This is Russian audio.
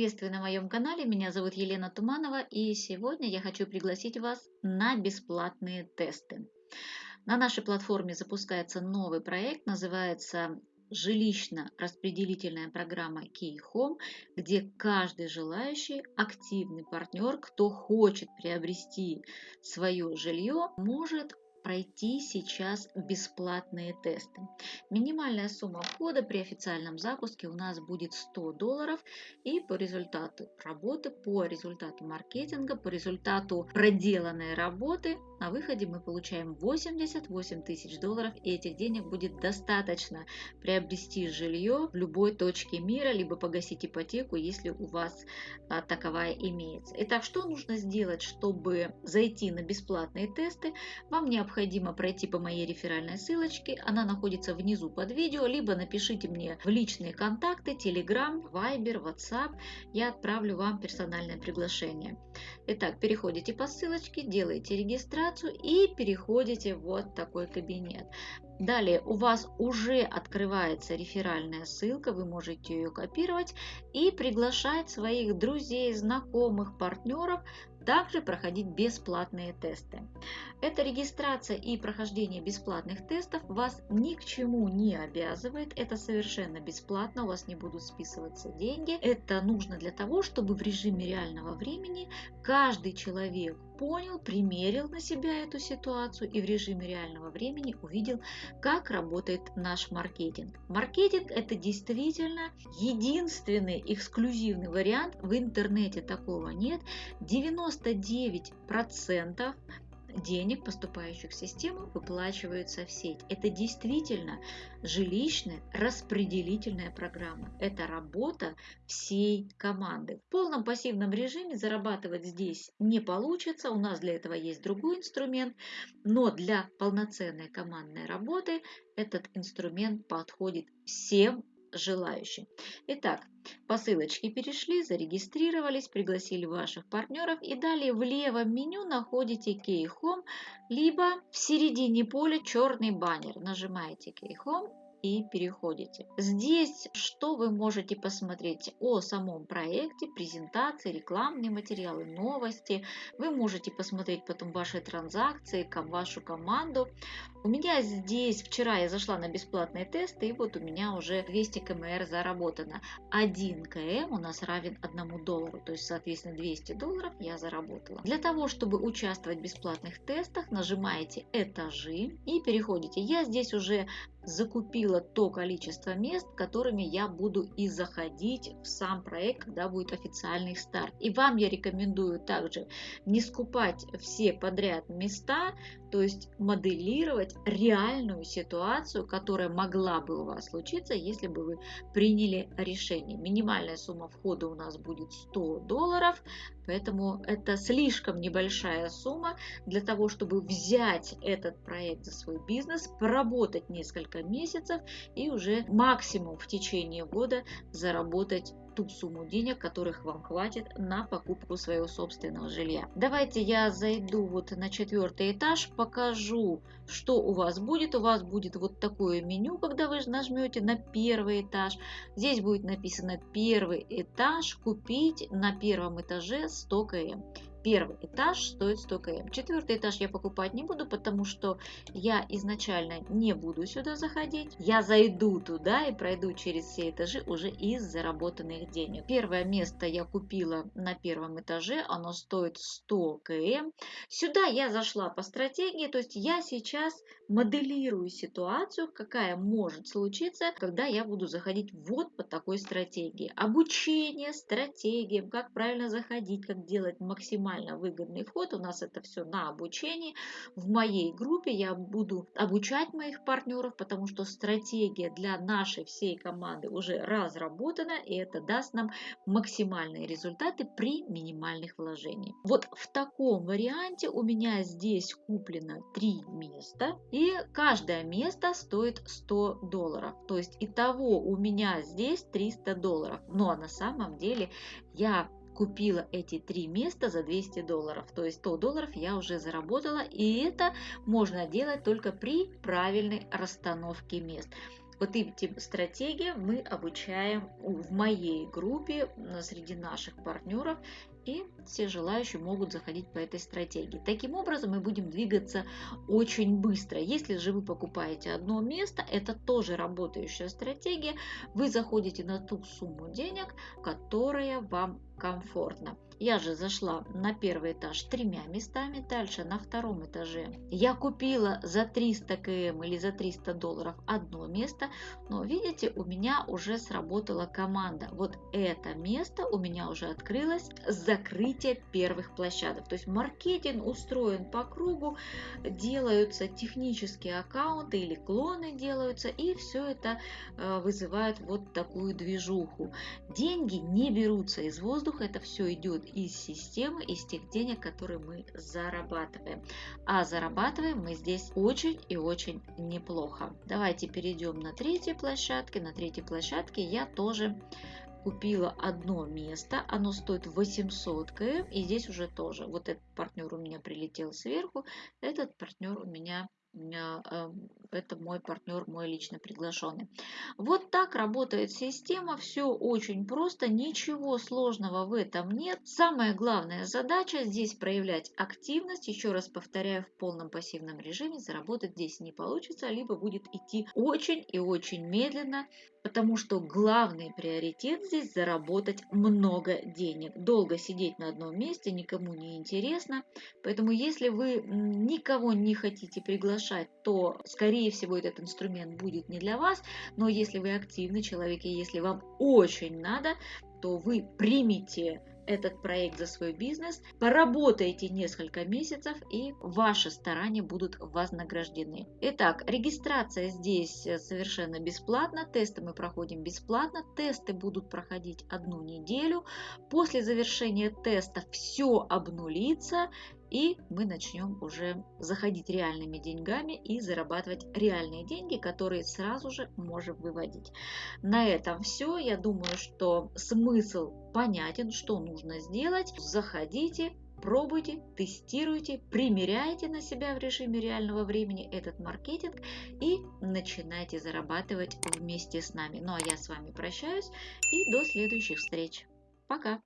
приветствую на моем канале. Меня зовут Елена Туманова и сегодня я хочу пригласить вас на бесплатные тесты. На нашей платформе запускается новый проект, называется жилищно-распределительная программа Key где каждый желающий активный партнер, кто хочет приобрести свое жилье, может пройти сейчас бесплатные тесты. Минимальная сумма входа при официальном запуске у нас будет 100 долларов и по результату работы, по результату маркетинга, по результату проделанной работы на выходе мы получаем 88 тысяч долларов и этих денег будет достаточно приобрести жилье в любой точке мира, либо погасить ипотеку, если у вас а, таковая имеется. Итак, что нужно сделать, чтобы зайти на бесплатные тесты? Вам необходимо пройти по моей реферальной ссылочке. Она находится внизу под видео, либо напишите мне в личные контакты, Telegram, Viber, WhatsApp. Я отправлю вам персональное приглашение. Итак, переходите по ссылочке, делаете регистрацию и переходите в вот такой кабинет. Далее у вас уже открывается реферальная ссылка, вы можете ее копировать и приглашать своих друзей, знакомых, партнеров также проходить бесплатные тесты. Эта регистрация и прохождение бесплатных тестов вас ни к чему не обязывает. Это совершенно бесплатно, у вас не будут списываться деньги. Это нужно для того, чтобы в режиме реального времени каждый человек понял, примерил на себя эту ситуацию и в режиме реального времени увидел, как работает наш маркетинг. Маркетинг – это действительно единственный эксклюзивный вариант. В интернете такого нет. 99% денег, поступающих в систему, выплачиваются в сеть. Это действительно жилищная распределительная программа. Это работа всей команды. В полном пассивном режиме зарабатывать здесь не получится. У нас для этого есть другой инструмент. Но для полноценной командной работы этот инструмент подходит всем желающим. Итак, по ссылочке перешли, зарегистрировались, пригласили ваших партнеров и далее в левом меню находите Key Home, либо в середине поля черный баннер. Нажимаете Key Home и переходите. Здесь что вы можете посмотреть о самом проекте, презентации, рекламные материалы, новости. Вы можете посмотреть потом ваши транзакции, вашу команду. У меня здесь, вчера я зашла на бесплатные тесты, и вот у меня уже 200 кмр заработано. 1 км у нас равен 1 доллару, то есть, соответственно, 200 долларов я заработала. Для того, чтобы участвовать в бесплатных тестах, нажимаете «Этажи» и переходите. Я здесь уже закупила то количество мест, которыми я буду и заходить в сам проект, когда будет официальный старт. И вам я рекомендую также не скупать все подряд места, то есть моделировать реальную ситуацию, которая могла бы у вас случиться, если бы вы приняли решение. Минимальная сумма входа у нас будет 100 долларов, поэтому это слишком небольшая сумма для того, чтобы взять этот проект за свой бизнес, поработать несколько месяцев и уже максимум в течение года заработать ту сумму денег, которых вам хватит на покупку своего собственного жилья. Давайте я зайду вот на четвертый этаж, покажу, что у вас будет. У вас будет вот такое меню, когда вы нажмете на первый этаж. Здесь будет написано первый этаж, купить на первом этаже 100 км. Первый этаж стоит 100 км. Четвертый этаж я покупать не буду, потому что я изначально не буду сюда заходить. Я зайду туда и пройду через все этажи уже из заработанных денег. Первое место я купила на первом этаже, оно стоит 100 км. Сюда я зашла по стратегии, то есть я сейчас моделирую ситуацию, какая может случиться, когда я буду заходить вот по такой стратегии. Обучение стратегиям, как правильно заходить, как делать максимально максимально выгодный вход. У нас это все на обучении. В моей группе я буду обучать моих партнеров, потому что стратегия для нашей всей команды уже разработана, и это даст нам максимальные результаты при минимальных вложениях. Вот в таком варианте у меня здесь куплено три места, и каждое место стоит 100 долларов. То есть итого у меня здесь 300 долларов. Но на самом деле я купила эти три места за 200 долларов. То есть 100 долларов я уже заработала. И это можно делать только при правильной расстановке мест. Вот этим стратегиям мы обучаем в моей группе среди наших партнеров и все желающие могут заходить по этой стратегии. Таким образом, мы будем двигаться очень быстро. Если же вы покупаете одно место, это тоже работающая стратегия. Вы заходите на ту сумму денег, которая вам комфортно. Я же зашла на первый этаж тремя местами, дальше на втором этаже я купила за 300 км или за 300 долларов одно место, но видите, у меня уже сработала команда. Вот это место у меня уже открылось с закрытия первых площадок. То есть маркетинг устроен по кругу, делаются технические аккаунты или клоны делаются, и все это э, вызывает вот такую движуху. Деньги не берутся из воздуха, это все идет из системы, из тех денег, которые мы зарабатываем. А зарабатываем мы здесь очень и очень неплохо. Давайте перейдем на третьей площадке. На третьей площадке я тоже купила одно место, оно стоит 800 км, и здесь уже тоже, вот этот партнер у меня прилетел сверху, этот партнер у меня Эм, это мой партнер, мой лично приглашенный. Вот так работает система, все очень просто, ничего сложного в этом нет. Самая главная задача здесь проявлять активность, еще раз повторяю, в полном пассивном режиме заработать здесь не получится, либо будет идти очень и очень медленно, потому что главный приоритет здесь заработать много денег. Долго сидеть на одном месте никому не интересно, поэтому если вы никого не хотите приглашать, то скорее всего этот инструмент будет не для вас, но если вы активный человек и если вам очень надо, то вы примите этот проект за свой бизнес, поработайте несколько месяцев и ваши старания будут вознаграждены. Итак, регистрация здесь совершенно бесплатна, тесты мы проходим бесплатно, тесты будут проходить одну неделю. После завершения теста все обнулится и мы начнем уже заходить реальными деньгами и зарабатывать реальные деньги, которые сразу же можем выводить. На этом все. Я думаю, что смысл понятен, что нужно сделать. Заходите, пробуйте, тестируйте, примеряйте на себя в режиме реального времени этот маркетинг и начинайте зарабатывать вместе с нами. Ну а я с вами прощаюсь и до следующих встреч. Пока!